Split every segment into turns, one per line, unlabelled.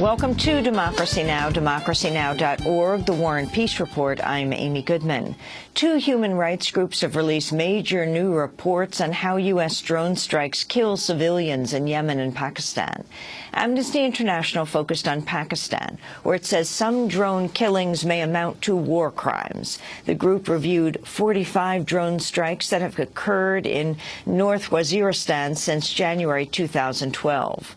Welcome to Democracy Now!, democracynow.org, the War and Peace Report. I'm Amy Goodman. Two human rights groups have released major new reports on how U.S. drone strikes kill civilians in Yemen and Pakistan. Amnesty International focused on Pakistan, where it says some drone killings may amount to war crimes. The group reviewed 45 drone strikes that have occurred in North Waziristan since January 2012.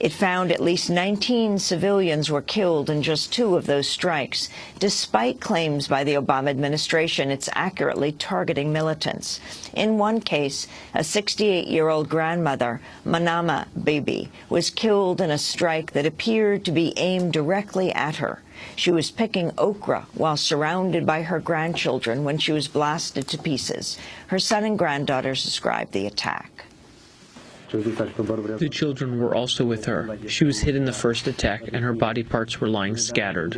It found at least 19 civilians were killed in just two of those strikes, despite claims by the Obama administration it's accurately targeting militants. In one case, a 68-year-old grandmother, Mamana Bibi, was killed in a strike that appeared to be aimed directly at her. She was picking okra while surrounded by her grandchildren when she was blasted to pieces. Her son and granddaughters described the attack.
The children were also with her. She was hit in the first attack and her body parts were lying scattered.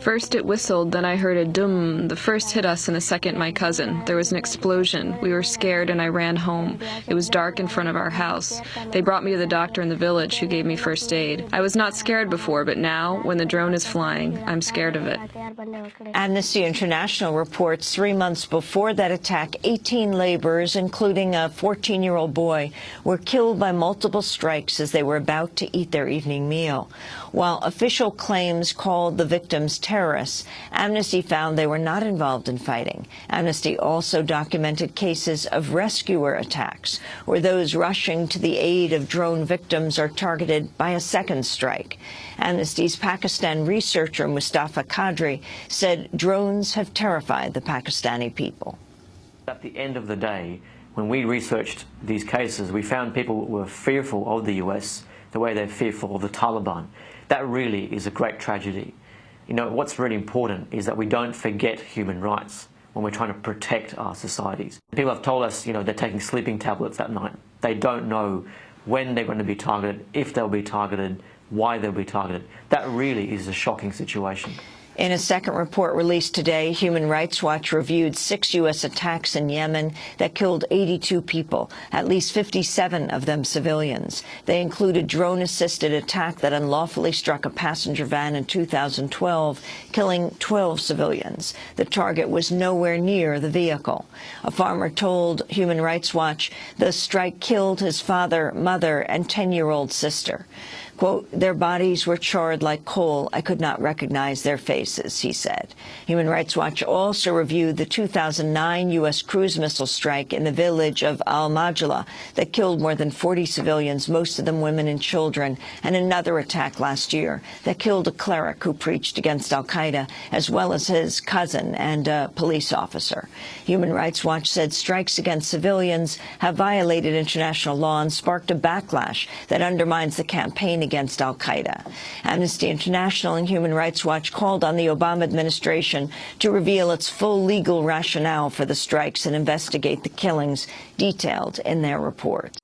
First it whistled, then I heard a dum. The first hit us and the second my cousin. There was an explosion. We were scared and I ran home. It was dark in front of our house. They brought me to the doctor in the village who gave me first aid. I was not scared before, but now, when the drone is flying, I'm scared of it.
Amnesty International reports three months before that attack, 18 laborers, including a 14-year-old boy were killed by multiple strikes as they were about to eat their evening meal. While official claims called the victims terrorists, Amnesty found they were not involved in fighting. Amnesty also documented cases of rescuer attacks, where those rushing to the aid of drone victims are targeted by a second strike. Amnesty's Pakistan researcher Mustafa Qadri said drones have terrified the Pakistani people.
At the end of the day, when we researched these cases, we found people were fearful of the US the way they're fearful of the Taliban. That really is a great tragedy. You know, what's really important is that we don't forget human rights when we're trying to protect our societies. People have told us, you know, they're taking sleeping tablets at night. They don't know when they're going to be targeted, if they'll be targeted, why they'll be targeted. That really is a shocking situation.
In a second report released today, Human Rights Watch reviewed six U.S. attacks in Yemen that killed 82 people, at least 57 of them civilians. They include a drone-assisted attack that unlawfully struck a passenger van in 2012, killing 12 civilians. The target was nowhere near the vehicle. A farmer told Human Rights Watch the strike killed his father, mother, and 10-year-old sister. Quote, their bodies were charred like coal. I could not recognize their faces, he said. Human Rights Watch also reviewed the 2009 U.S. cruise missile strike in the village of Al-Majla that killed more than 40 civilians, most of them women and children, and another attack last year that killed a cleric who preached against al-Qaeda, as well as his cousin and a police officer. Human Rights Watch said strikes against civilians have violated international law and sparked a backlash that undermines the campaign against al-Qaeda. Amnesty International and Human Rights Watch called on the Obama administration to reveal its full legal rationale for the strikes and investigate the killings detailed in their report.